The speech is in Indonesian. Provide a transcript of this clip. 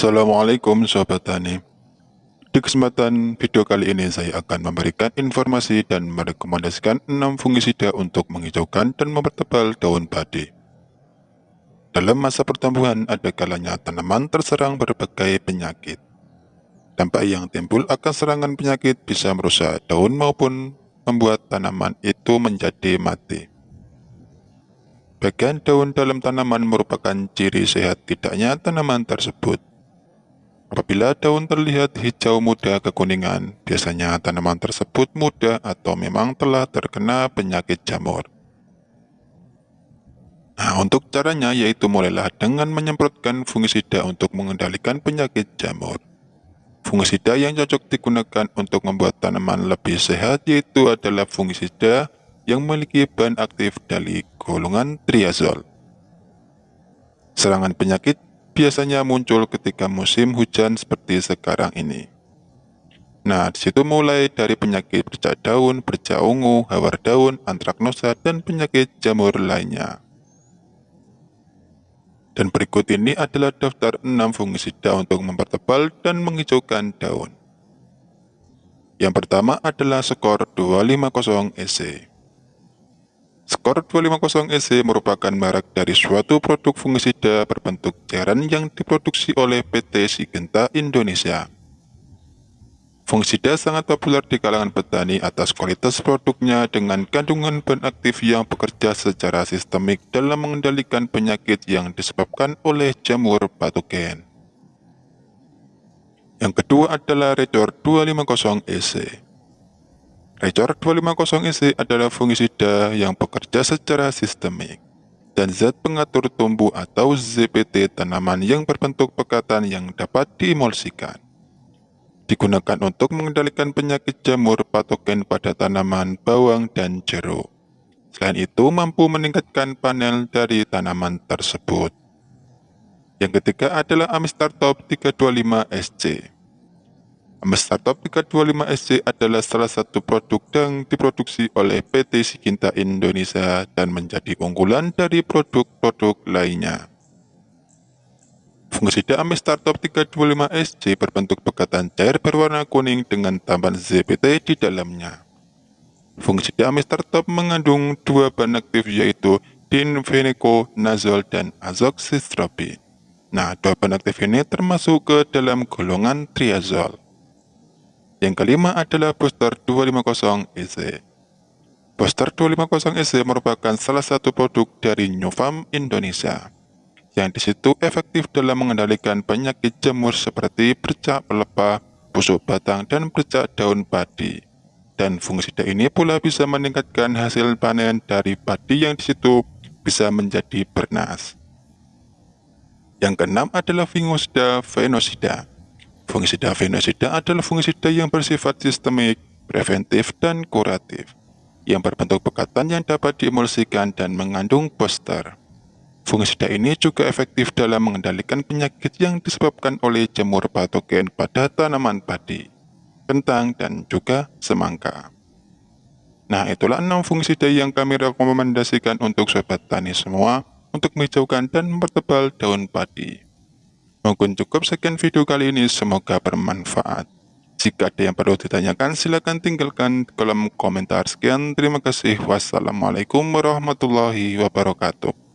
Assalamualaikum Sobat Tani. Di kesempatan video kali ini saya akan memberikan informasi dan merekomendasikan 6 fungisida untuk menghijaukan dan mempertebal daun padi. Dalam masa pertumbuhan ada kalanya tanaman terserang berbagai penyakit. Dampak yang timbul akan serangan penyakit bisa merusak daun maupun membuat tanaman itu menjadi mati. Bagian daun dalam tanaman merupakan ciri sehat tidaknya tanaman tersebut. Apabila daun terlihat hijau muda kekuningan, biasanya tanaman tersebut muda atau memang telah terkena penyakit jamur. Nah, untuk caranya yaitu mulailah dengan menyemprotkan fungisida untuk mengendalikan penyakit jamur. Fungisida yang cocok digunakan untuk membuat tanaman lebih sehat yaitu adalah fungisida yang memiliki bahan aktif dari golongan triazol. Serangan penyakit biasanya muncul ketika musim hujan seperti sekarang ini. Nah, di situ mulai dari penyakit bercak daun, bercak ungu, hawar daun, antraknosa, dan penyakit jamur lainnya. Dan berikut ini adalah daftar 6 fungisida untuk mempertebal dan menghijaukan daun. Yang pertama adalah skor 250 EC. Skor 250EC merupakan merek dari suatu produk fungisida berbentuk cairan yang diproduksi oleh PT Sigenta Indonesia. Fungisida sangat populer di kalangan petani atas kualitas produknya dengan kandungan bahan aktif yang bekerja secara sistemik dalam mengendalikan penyakit yang disebabkan oleh jamur patogen. Yang kedua adalah Recor 250EC. Recor 250EC adalah fungisida yang bekerja secara sistemik dan zat pengatur tumbuh atau ZPT tanaman yang berbentuk pekatan yang dapat diemulsikan. Digunakan untuk mengendalikan penyakit jamur patogen pada tanaman bawang dan jeruk. Selain itu, mampu meningkatkan panel dari tanaman tersebut. Yang ketiga adalah Amistar Top 325 SC. Startup 325SC adalah salah satu produk yang diproduksi oleh PT Sikinta Indonesia dan menjadi unggulan dari produk-produk lainnya. Fungisida Ame Startup 325SC berbentuk pekatan cair berwarna kuning dengan tambahan ZPT di dalamnya. Fungisida Ame Startup mengandung dua bahan aktif yaitu dinfeniconazole dan azoxystrobin. Nah, dua bahan aktif ini termasuk ke dalam golongan triazol. Yang kelima adalah booster 250 EC. Booster 250 EC merupakan salah satu produk dari Farm Indonesia yang di situ efektif dalam mengendalikan penyakit jamur seperti bercak pelepah, busuk batang, dan bercak daun padi. Dan fungisida ini pula bisa meningkatkan hasil panen dari padi yang di situ bisa menjadi bernas. Yang keenam adalah fungusida venosida. Fungisida fenosida adalah fungisida yang bersifat sistemik, preventif, dan kuratif, yang berbentuk pekatan yang dapat diemulsikan dan mengandung booster. Fungisida ini juga efektif dalam mengendalikan penyakit yang disebabkan oleh jamur patogen pada tanaman padi, kentang, dan juga semangka. Nah, itulah 6 fungisida yang kami rekomendasikan untuk sobat tani semua untuk menghijaukan dan mempertebal daun padi. Mungkin cukup sekian video kali ini, semoga bermanfaat. Jika ada yang perlu ditanyakan, silahkan tinggalkan kolom komentar. Sekian, terima kasih. Wassalamualaikum warahmatullahi wabarakatuh.